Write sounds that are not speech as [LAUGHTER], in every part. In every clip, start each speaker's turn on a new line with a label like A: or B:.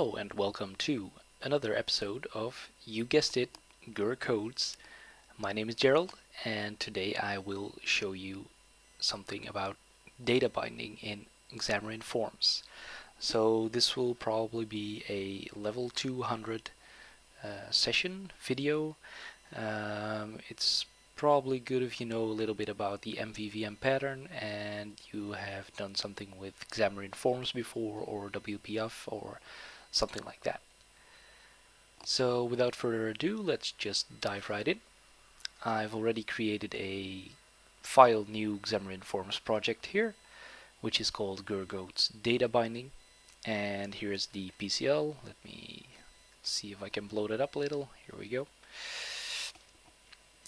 A: Hello and welcome to another episode of, you guessed it, Gur Codes. My name is Gerald and today I will show you something about data binding in Xamarin Forms. So this will probably be a level 200 uh, session video. Um, it's probably good if you know a little bit about the MVVM pattern and you have done something with Xamarin Forms before or WPF or something like that. So without further ado, let's just dive right in. I've already created a file new Xamarin Forms project here, which is called Gur Codes Data Binding. And here's the PCL. Let me see if I can blow it up a little. Here we go.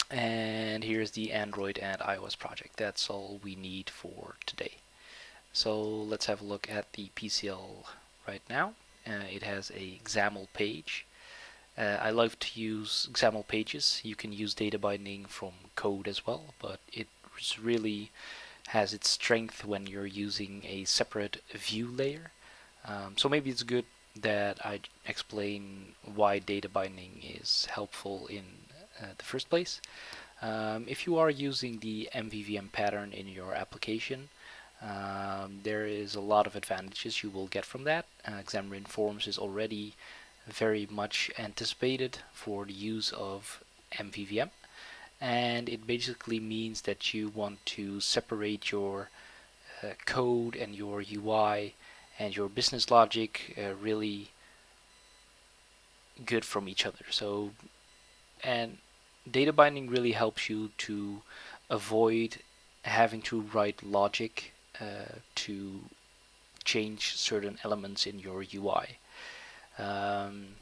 A: And here's the Android and iOS project. That's all we need for today. So let's have a look at the PCL right now. Uh, it has a XAML page. Uh, I love to use XAML pages. You can use data binding from code as well, but it really has its strength when you're using a separate view layer. Um, so maybe it's good that I explain why data binding is helpful in uh, the first place. Um, if you are using the MVVM pattern in your application, um, there is a lot of advantages you will get from that. Uh, Xamarin Forms is already very much anticipated for the use of MVVM and it basically means that you want to separate your uh, code and your UI and your business logic uh, really good from each other so and data binding really helps you to avoid having to write logic to change certain elements in your UI. Um,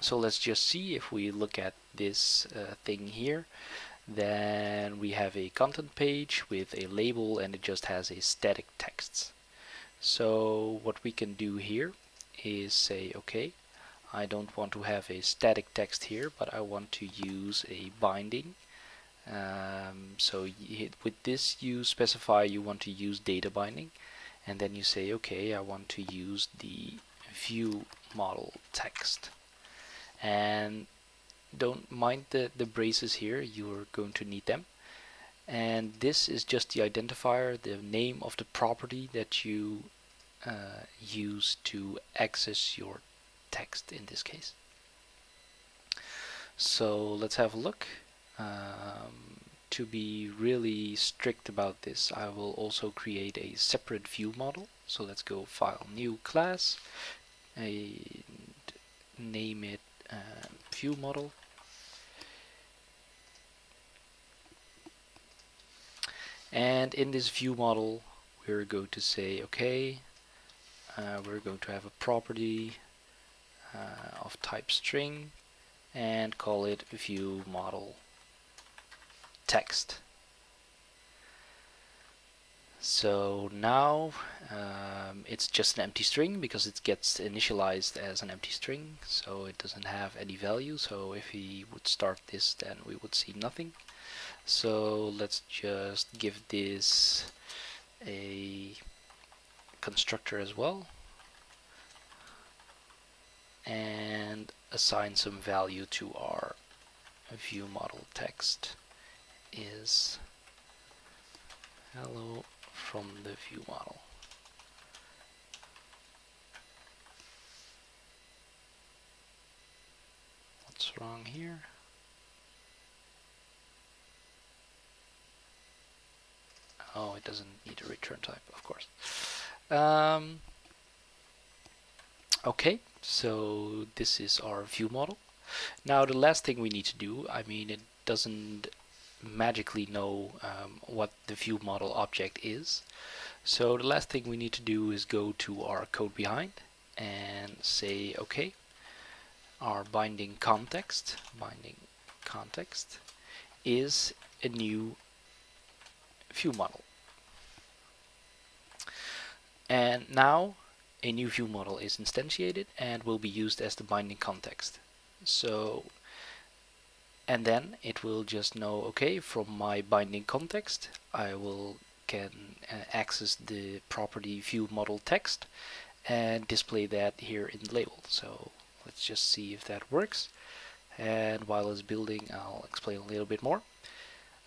A: so let's just see if we look at this uh, thing here then we have a content page with a label and it just has a static text. So what we can do here is say okay I don't want to have a static text here but I want to use a binding um, so with this you specify you want to use data binding and then you say okay I want to use the view model text. And don't mind the, the braces here you're going to need them. And this is just the identifier the name of the property that you uh, use to access your text in this case. So let's have a look um, to be really strict about this I will also create a separate view model. So let's go file new class and name it uh, view model. And in this view model we're going to say okay uh, we're going to have a property uh, of type string and call it view model text. So now um, it's just an empty string because it gets initialized as an empty string so it doesn't have any value. So if we would start this then we would see nothing. So let's just give this a constructor as well and assign some value to our view model text is hello from the view model. What's wrong here? Oh, it doesn't need a return type, of course. Um, okay, so this is our view model. Now the last thing we need to do, I mean it doesn't magically know um, what the view model object is. So the last thing we need to do is go to our code behind and say okay our binding context binding context is a new view model and now a new view model is instantiated and will be used as the binding context so and then it will just know okay from my binding context I will can uh, access the property view model text and display that here in the label. So let's just see if that works. And while it's building, I'll explain a little bit more.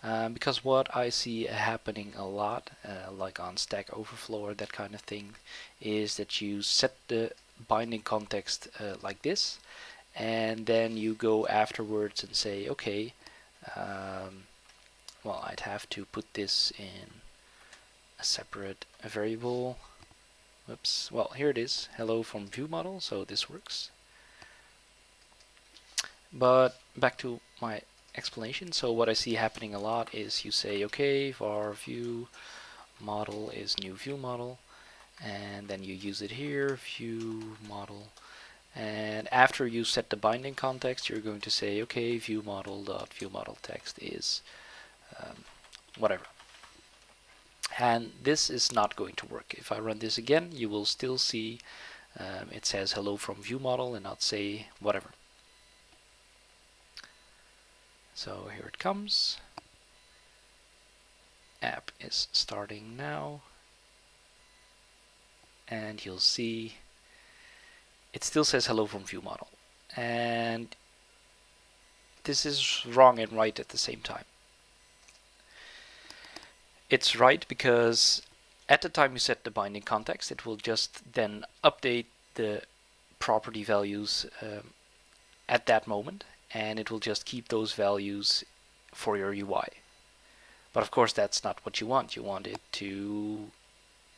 A: Um, because what I see happening a lot, uh, like on Stack Overflow or that kind of thing, is that you set the binding context uh, like this, and then you go afterwards and say, okay, um, well, I'd have to put this in a separate variable. Whoops. Well, here it is. Hello from view model, so this works. But back to my explanation. So what I see happening a lot is you say, okay, var view model is new view model, and then you use it here, view model, and after you set the binding context, you're going to say, okay, view model dot view model text is um, whatever. And this is not going to work. If I run this again, you will still see um, it says hello from view model and not say whatever. So here it comes. App is starting now. And you'll see it still says hello from view model. And this is wrong and right at the same time. It's right because at the time you set the binding context, it will just then update the property values um, at that moment and it will just keep those values for your UI. But of course that's not what you want. You want it to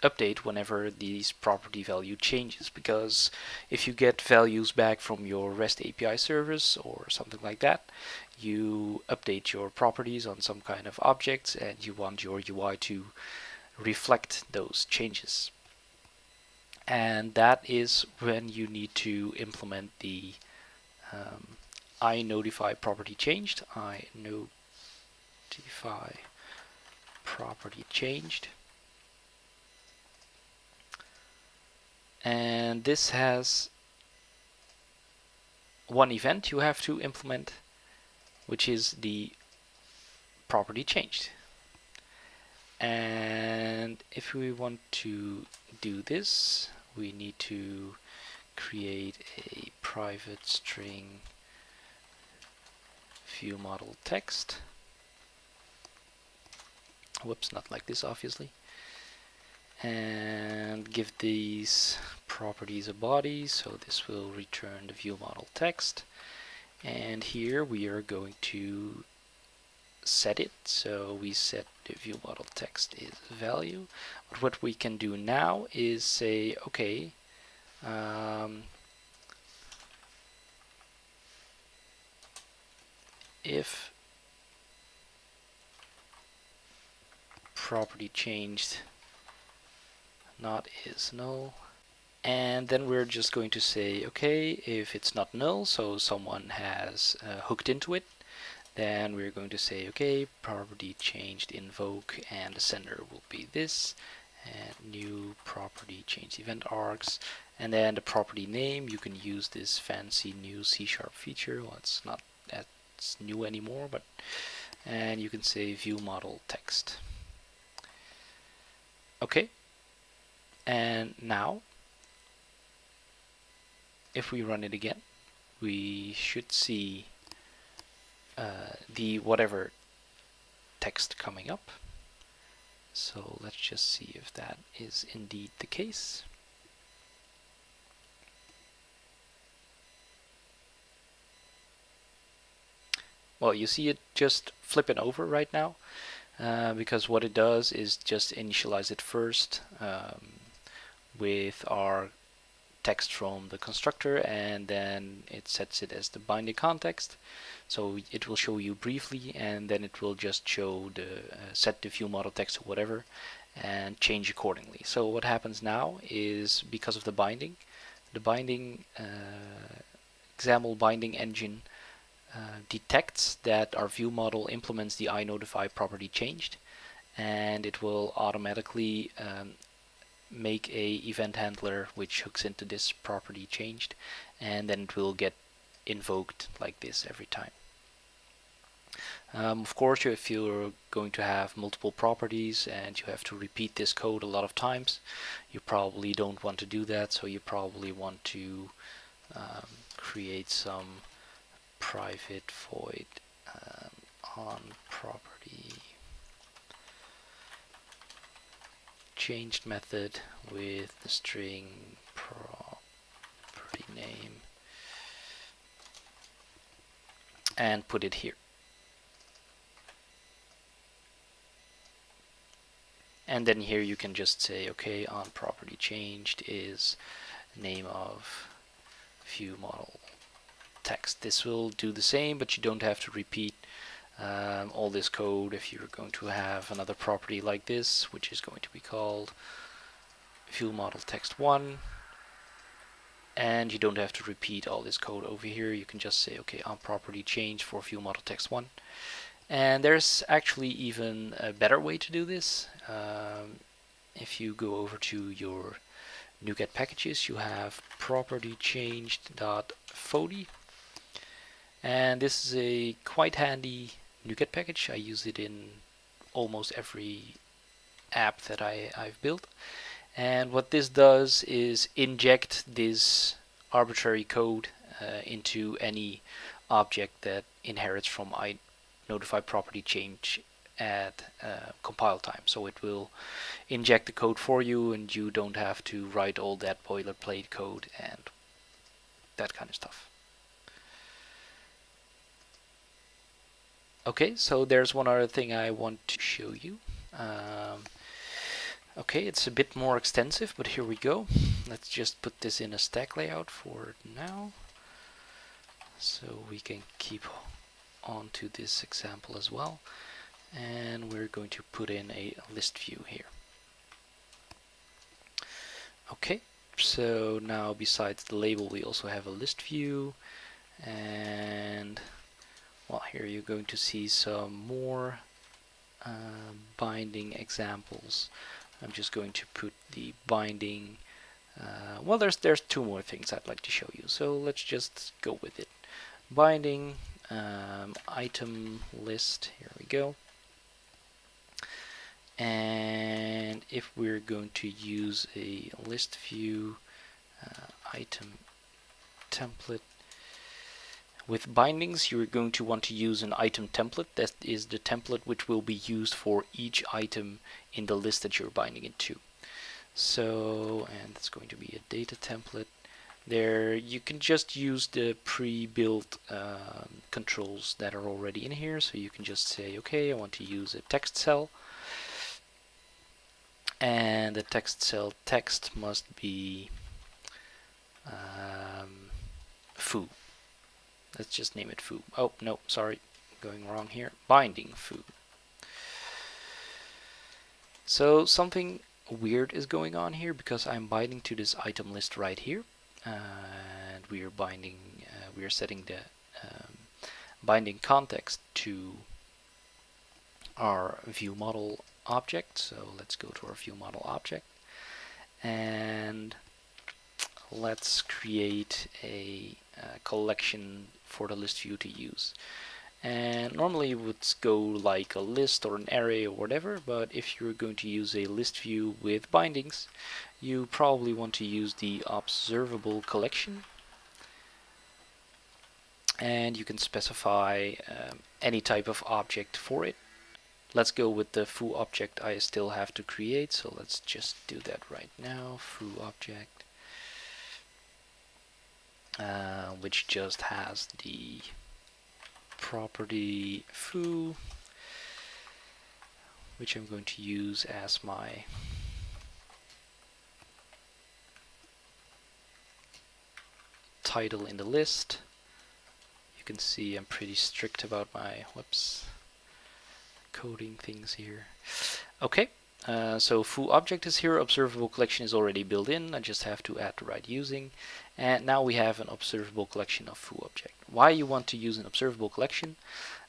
A: update whenever these property value changes because if you get values back from your REST API service or something like that you update your properties on some kind of objects and you want your UI to reflect those changes and that is when you need to implement the um, I notify property changed, I notify property changed. And this has one event you have to implement, which is the property changed. And if we want to do this, we need to create a private string view model text. Whoops, not like this obviously. And give these properties a body, so this will return the view model text. And here we are going to set it, so we set the view model text is value. But what we can do now is say, okay, um, if property changed not is null. And then we're just going to say okay if it's not null so someone has uh, hooked into it then we're going to say okay property changed invoke and the sender will be this and new property change event args. And then the property name you can use this fancy new C sharp feature. Well it's not that's new anymore, but and you can say view model text. Okay, and now if we run it again, we should see uh, the whatever text coming up. So let's just see if that is indeed the case. well you see it just flipping over right now uh, because what it does is just initialize it first um, with our text from the constructor and then it sets it as the binding context. So it will show you briefly and then it will just show the uh, set the view model text or whatever and change accordingly. So what happens now is because of the binding the binding uh, binding engine uh, detects that our view model implements the iNotify property changed and it will automatically um, make a event handler which hooks into this property changed and then it will get invoked like this every time. Um, of course, if you're going to have multiple properties and you have to repeat this code a lot of times, you probably don't want to do that. So you probably want to um, create some private void um, on property changed method with the string property name and put it here. and then here you can just say okay on property changed is name of view model text this will do the same but you don't have to repeat um, all this code if you're going to have another property like this which is going to be called view model text 1 and you don't have to repeat all this code over here you can just say okay on property change for view model text 1 and there's actually even a better way to do this. Um, if you go over to your NuGet packages, you have property changed dot and this is a quite handy NuGet package. I use it in almost every app that I, I've built. And what this does is inject this arbitrary code uh, into any object that inherits from I notify property change at uh, compile time. So it will inject the code for you and you don't have to write all that boilerplate code and that kind of stuff. Okay, so there's one other thing I want to show you. Um, okay, it's a bit more extensive, but here we go. Let's just put this in a stack layout for now. So we can keep on to this example as well and we're going to put in a list view here okay so now besides the label we also have a list view and well here you're going to see some more uh, binding examples. I'm just going to put the binding uh, well there's there's two more things I'd like to show you so let's just go with it. Binding um, item list here we go. And if we're going to use a list view uh, item template with bindings you're going to want to use an item template. That is the template which will be used for each item in the list that you're binding it to. So and it's going to be a data template. There you can just use the pre-built um, controls that are already in here. So you can just say okay I want to use a text cell. And the text cell text must be um, foo let's just name it foo oh no sorry. Going wrong here. Binding foo so something weird is going on here because I'm binding to this item list right here. And we are binding uh, we are setting the um, binding context to our view model object. So let's go to our view model object. And let's create a, a uh, collection for the list view to use. And normally it would go like a list or an array or whatever but if you're going to use a list view with bindings you probably want to use the observable collection. And you can specify um, any type of object for it. Let's go with the foo object I still have to create so let's just do that right now. Foo object. Uh, which just has the property foo which I'm going to use as my title in the list. You can see I'm pretty strict about my whoops coding things here. Okay uh, so foo object is here, observable collection is already built in, I just have to add the right using. And now we have an observable collection of foo object. Why you want to use an observable collection?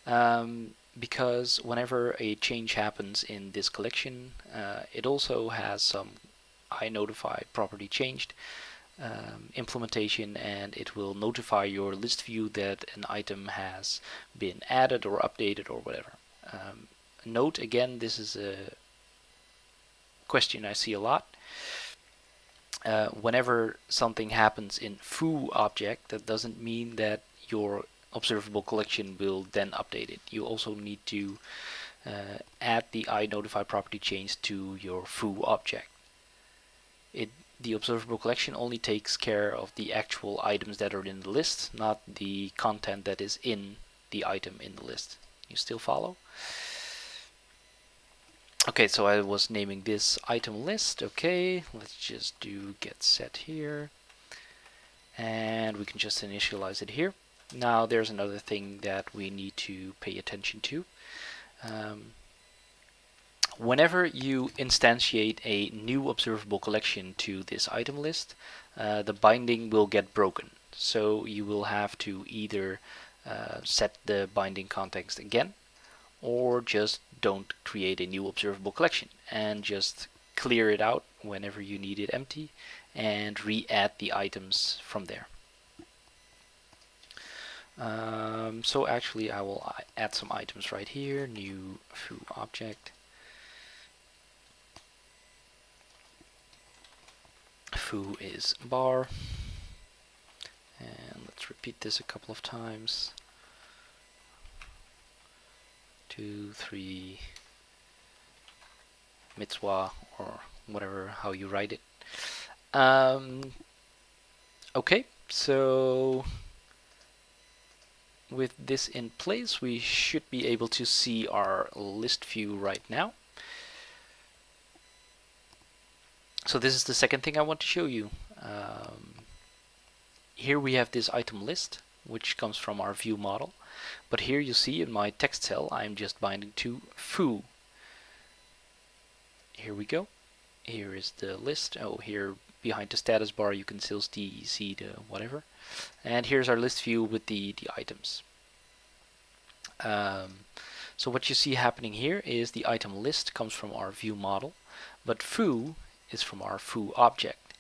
A: Um, because whenever a change happens in this collection, uh, it also has some I notify property changed um, implementation and it will notify your list view that an item has been added or updated or whatever. Um, note again, this is a question I see a lot. Uh, whenever something happens in foo object, that doesn't mean that your observable collection will then update it. You also need to uh, add the iNotify property change to your foo object. It the observable collection only takes care of the actual items that are in the list, not the content that is in the item in the list. You still follow? Okay, so I was naming this item list. Okay, let's just do get set here. And we can just initialize it here. Now there's another thing that we need to pay attention to. Um, whenever you instantiate a new observable collection to this item list, uh, the binding will get broken. So you will have to either uh, set the binding context again or just don't create a new observable collection and just clear it out whenever you need it empty and re-add the items from there. Um, so actually I will add some items right here, new foo object. Foo is bar. And let's repeat this a couple of times two three mitzvah or whatever how you write it um, okay so with this in place we should be able to see our list view right now So this is the second thing I want to show you. Um, here we have this item list, which comes from our view model. But here you see in my text cell, I'm just binding to foo. Here we go. Here is the list. Oh, here behind the status bar you can still see the whatever. And here's our list view with the, the items. Um, so what you see happening here is the item list comes from our view model, but foo is from our foo object.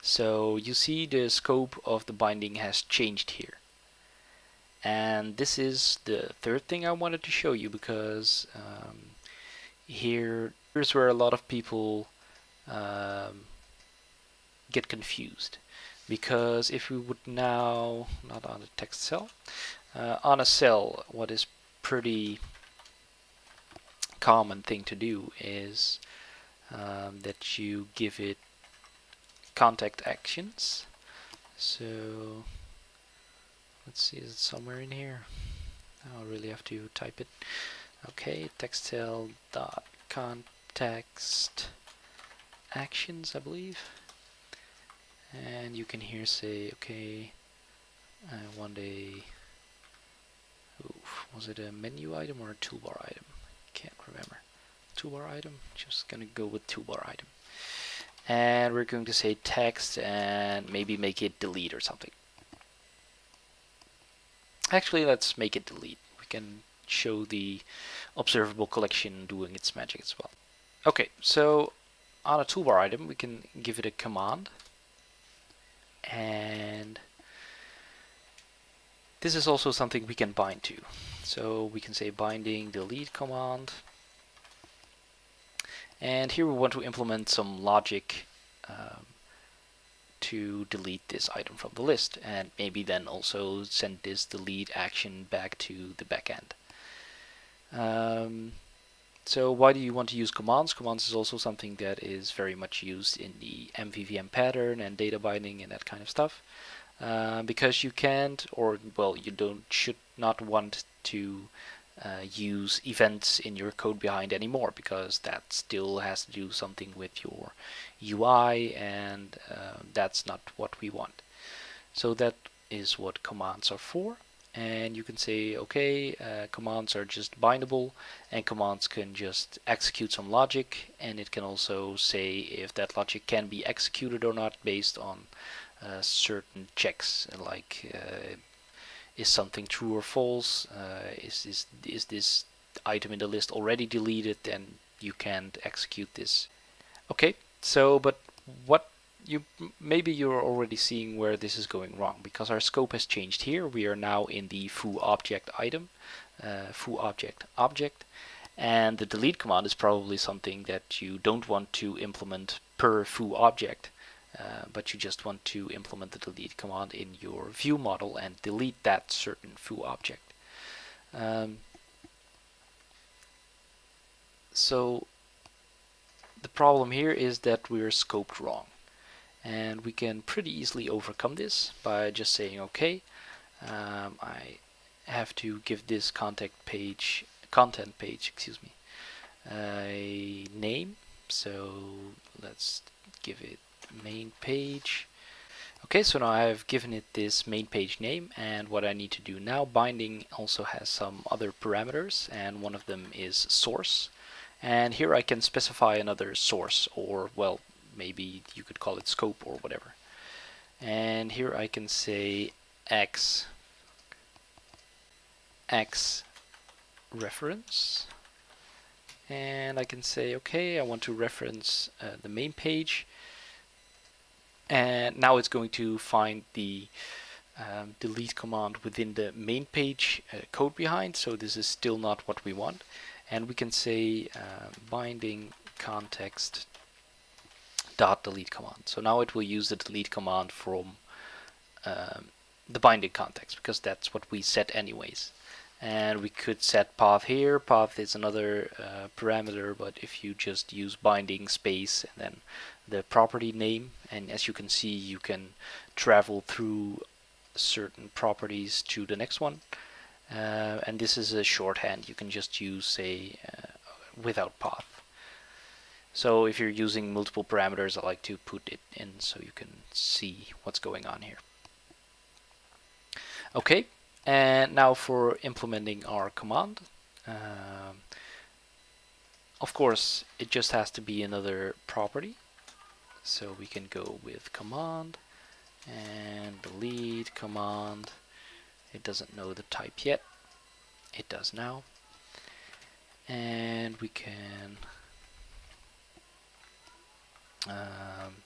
A: So you see the scope of the binding has changed here. And this is the third thing I wanted to show you because um, here here's where a lot of people um, get confused because if we would now not on a text cell uh, on a cell what is pretty common thing to do is um, that you give it context actions. So let's see, is it somewhere in here? I'll really have to type it. Okay, text cell dot context actions, I believe. And you can here say, okay, I want a, oof, was it a menu item or a toolbar item? Can't remember toolbar item just gonna go with toolbar item and we're going to say text and maybe make it delete or something actually let's make it delete. We can show the observable collection doing its magic as well. Okay so on a toolbar item we can give it a command. And this is also something we can bind to. So we can say binding delete command. And here we want to implement some logic um, to delete this item from the list and maybe then also send this delete action back to the backend. Um, so why do you want to use commands? Commands is also something that is very much used in the MVVM pattern and data binding and that kind of stuff. Uh, because you can't, or well, you don't, should not want to uh, use events in your code behind anymore because that still has to do something with your UI and uh, that's not what we want. So that is what commands are for and you can say okay uh, commands are just bindable and commands can just execute some logic and it can also say if that logic can be executed or not based on uh, certain checks like uh, is something true or false? Uh, is, is, is this item in the list already deleted Then you can't execute this? Okay, so but what you maybe you're already seeing where this is going wrong because our scope has changed here. We are now in the foo object item, uh, foo object object, and the delete command is probably something that you don't want to implement per foo object, uh, but you just want to implement the delete command in your view model and delete that certain foo object. Um, so the problem here is that we're scoped wrong and we can pretty easily overcome this by just saying okay um, I have to give this contact page content page excuse me a name so let's give it main page. Okay so now I've given it this main page name and what I need to do now binding also has some other parameters and one of them is source. And here I can specify another source or well maybe you could call it scope or whatever. And here I can say x x reference. And I can say okay I want to reference uh, the main page and now it's going to find the um, delete command within the main page uh, code behind so this is still not what we want and we can say uh, binding context dot delete command. So now it will use the delete command from um, the binding context because that's what we set anyways. And we could set path here. Path is another uh, parameter, but if you just use binding space and then the property name, and as you can see, you can travel through certain properties to the next one. Uh, and this is a shorthand. You can just use say uh, without path. So if you're using multiple parameters, I like to put it in so you can see what's going on here. Okay, and now for implementing our command. Um, of course, it just has to be another property. So we can go with command and delete command. It doesn't know the type yet. It does now. And we can um,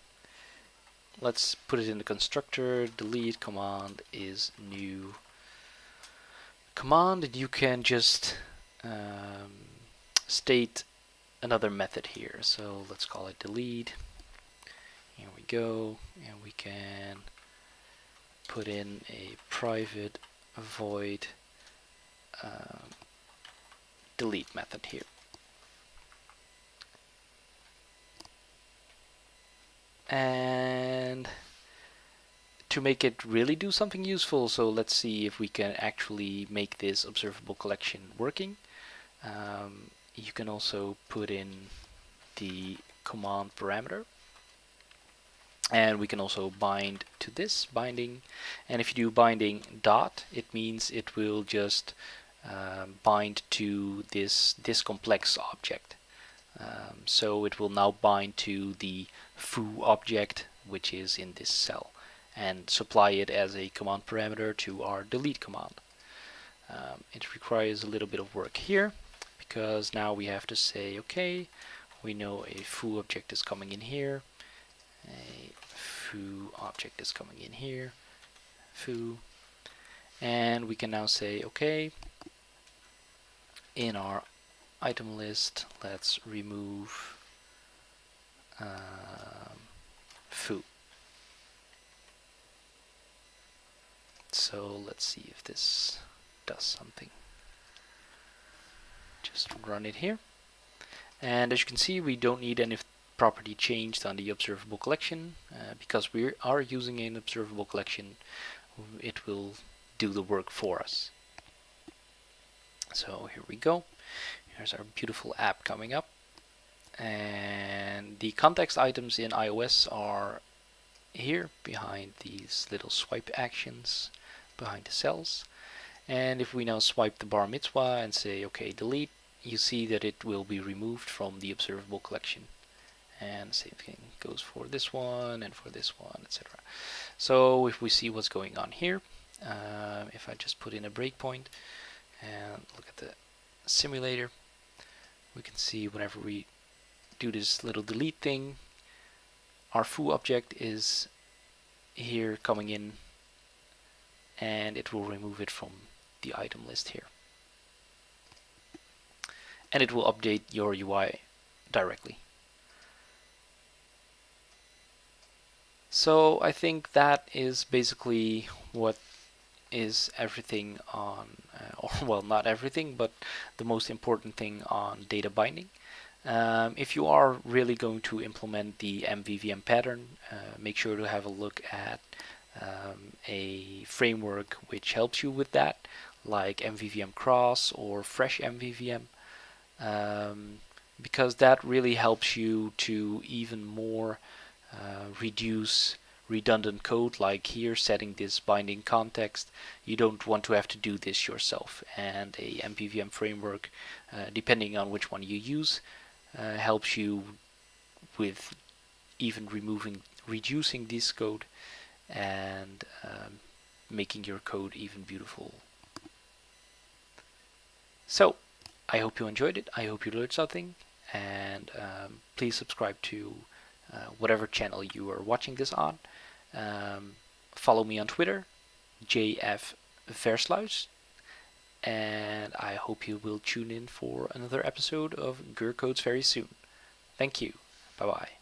A: let's put it in the constructor delete command is new command and you can just um, state another method here so let's call it delete here we go and we can put in a private void um, delete method here. And to make it really do something useful so let's see if we can actually make this observable collection working. Um, you can also put in the command parameter and we can also bind to this binding. And if you do binding dot it means it will just um, bind to this this complex object. Um, so it will now bind to the foo object which is in this cell and supply it as a command parameter to our delete command. Um, it requires a little bit of work here because now we have to say okay we know a foo object is coming in here. A foo object is coming in here foo and we can now say okay in our item list, let's remove um, foo. So let's see if this does something. Just run it here. And as you can see, we don't need any property changed on the observable collection. Uh, because we are using an observable collection, it will do the work for us. So here we go. Here's our beautiful app coming up. And the context items in iOS are here behind these little swipe actions behind the cells. And if we now swipe the bar mitzvah and say OK delete, you see that it will be removed from the observable collection. And same thing goes for this one and for this one, etc. So if we see what's going on here, uh, if I just put in a breakpoint and look at the simulator, we can see whenever we do this little delete thing our foo object is here coming in and it will remove it from the item list here. And it will update your UI directly. So I think that is basically what is everything on, uh, [LAUGHS] or well, not everything, but the most important thing on data binding. Um, if you are really going to implement the MVVM pattern, uh, make sure to have a look at um, a framework which helps you with that, like MVVM Cross or Fresh MVVM, um, because that really helps you to even more uh, reduce redundant code like here setting this binding context. You don't want to have to do this yourself. And a MVVM framework uh, depending on which one you use uh, helps you with even removing reducing this code and um, making your code even beautiful. So I hope you enjoyed it. I hope you learned something. And um, please subscribe to uh, whatever channel you are watching this on um, follow me on Twitter, JF Versluis. And I hope you will tune in for another episode of GUR Codes very soon. Thank you. Bye bye.